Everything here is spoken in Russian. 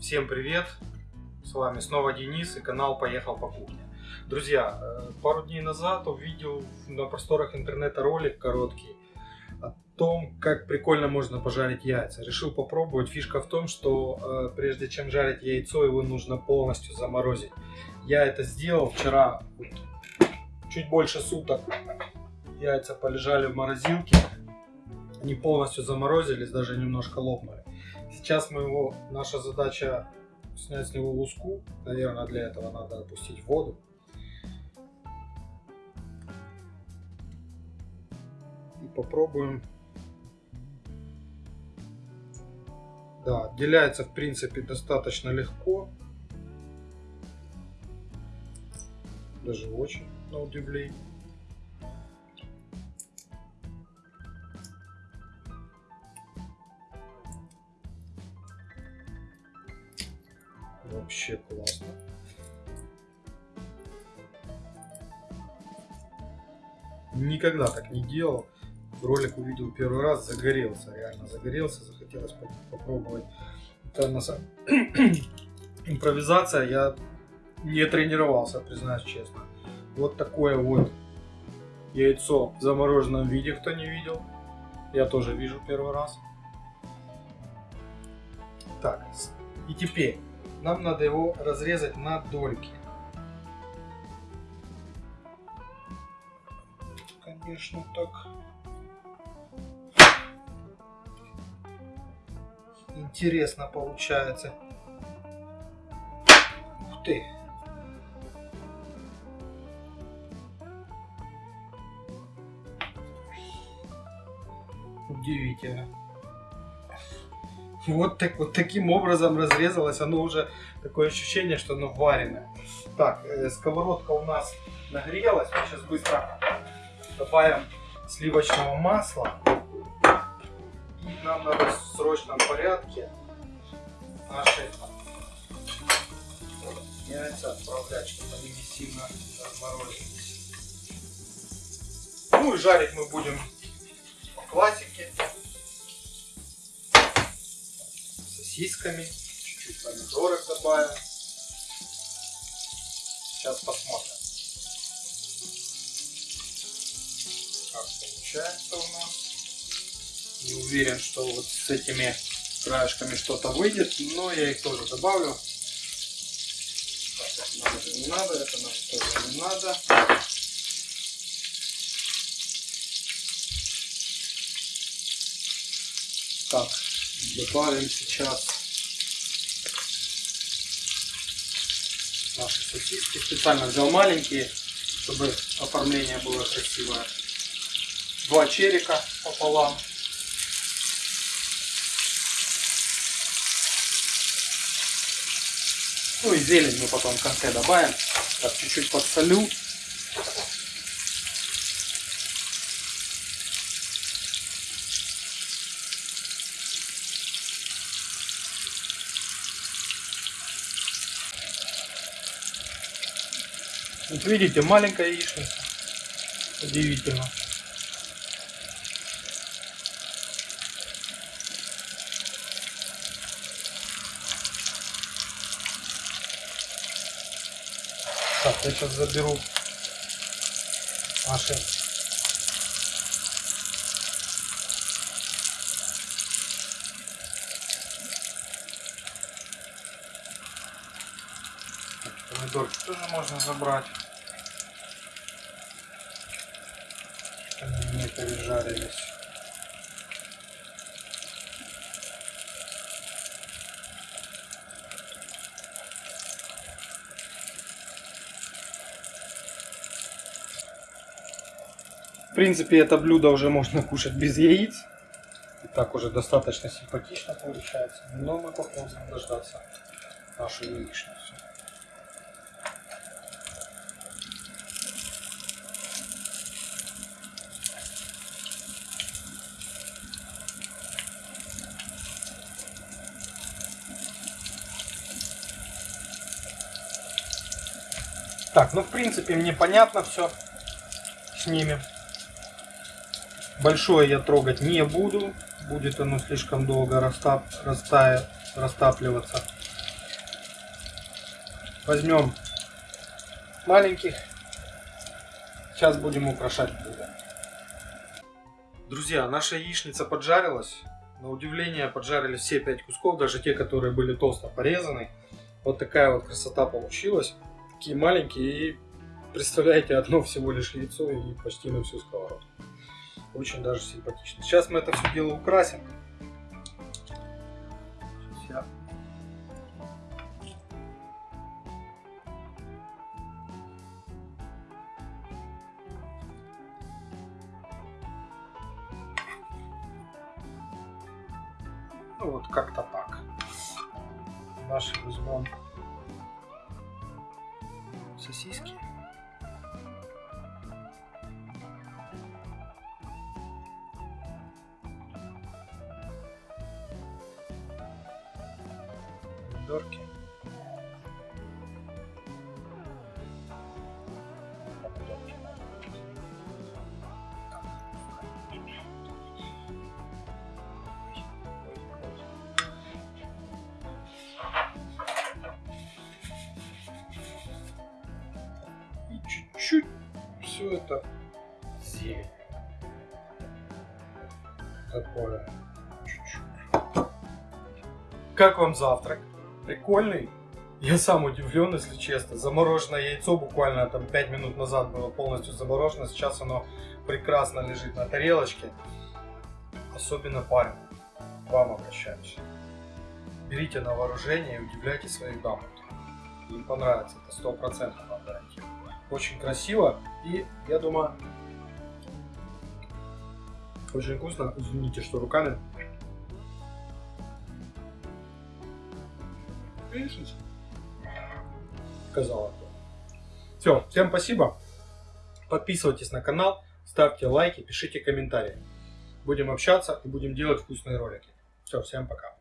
Всем привет! С вами снова Денис и канал Поехал по кухне. Друзья, э, пару дней назад увидел на просторах интернета ролик короткий о том, как прикольно можно пожарить яйца. Решил попробовать. Фишка в том, что э, прежде чем жарить яйцо, его нужно полностью заморозить. Я это сделал вчера, чуть больше суток. Яйца полежали в морозилке. Они полностью заморозились, даже немножко лопнули. Сейчас мы его, наша задача снять с него луску. Наверное, для этого надо опустить воду. И попробуем. Да, отделяется в принципе достаточно легко. Даже очень, на удивление. Вообще классно. Никогда так не делал. Ролик увидел первый раз, загорелся, реально загорелся, захотелось попробовать. Это на самом... импровизация, я не тренировался, признаюсь честно. Вот такое вот яйцо в замороженном виде, кто не видел. Я тоже вижу первый раз. Так, и теперь нам надо его разрезать на дольки. Конечно, так. Интересно получается. Ух ты. Удивительно. Вот, так, вот таким образом разрезалось. Оно уже такое ощущение, что оно вареное. Так, э, сковородка у нас нагрелась. Мы сейчас быстро добавим сливочного масла. И нам надо в срочном порядке наши яйца отправлять, чтобы они не сильно разморозились. Ну и жарить мы будем по классике. Сосисками. Чуть-чуть помидорок добавим. Сейчас посмотрим. Как получается у нас. Не уверен, что вот с этими краешками что-то выйдет, но я их тоже добавлю. Это нам не надо, это нам тоже не надо. Так, добавим сейчас наши сосиски. Специально взял маленькие, чтобы оформление было красивое. Два черика пополам. Ну и зелень мы потом в конце добавим. Так, чуть-чуть подсолю. Вот видите, маленькая яичница. Удивительно. Так, я сейчас заберу наши помидорки тоже можно забрать. Они не пережарились. В принципе, это блюдо уже можно кушать без яиц. И так уже достаточно симпатично получается. Но мы попробуем дождаться нашу яичницу. Так, ну в принципе мне понятно все с ними. Большое я трогать не буду. Будет оно слишком долго растап, растая, растапливаться. возьмем маленьких. Сейчас будем украшать блюдо. Друзья, наша яичница поджарилась. На удивление поджарили все 5 кусков, даже те, которые были толсто порезаны. Вот такая вот красота получилась. Такие маленькие и представляете, одно всего лишь яйцо и почти на всю сковородку. Очень даже симпатично. Сейчас мы это все дело украсим. Сейчас я Ну вот как-то так. Наши возьмем сосиски. Помидорки. 97. Такое. Чуть-чуть. Как вам завтрак? Прикольный? Я сам удивлен, если честно. Замороженное яйцо буквально там 5 минут назад было полностью заморожено. Сейчас оно прекрасно лежит на тарелочке. Особенно парень. К вам обращаюсь. Берите на вооружение и удивляйте своих дам. Им понравится, это 100% вам гарантирую. Очень красиво и, я думаю, очень вкусно. Извините, что руками. Видишь? Сказала. Все, всем спасибо. Подписывайтесь на канал, ставьте лайки, пишите комментарии. Будем общаться и будем делать вкусные ролики. Все, всем пока.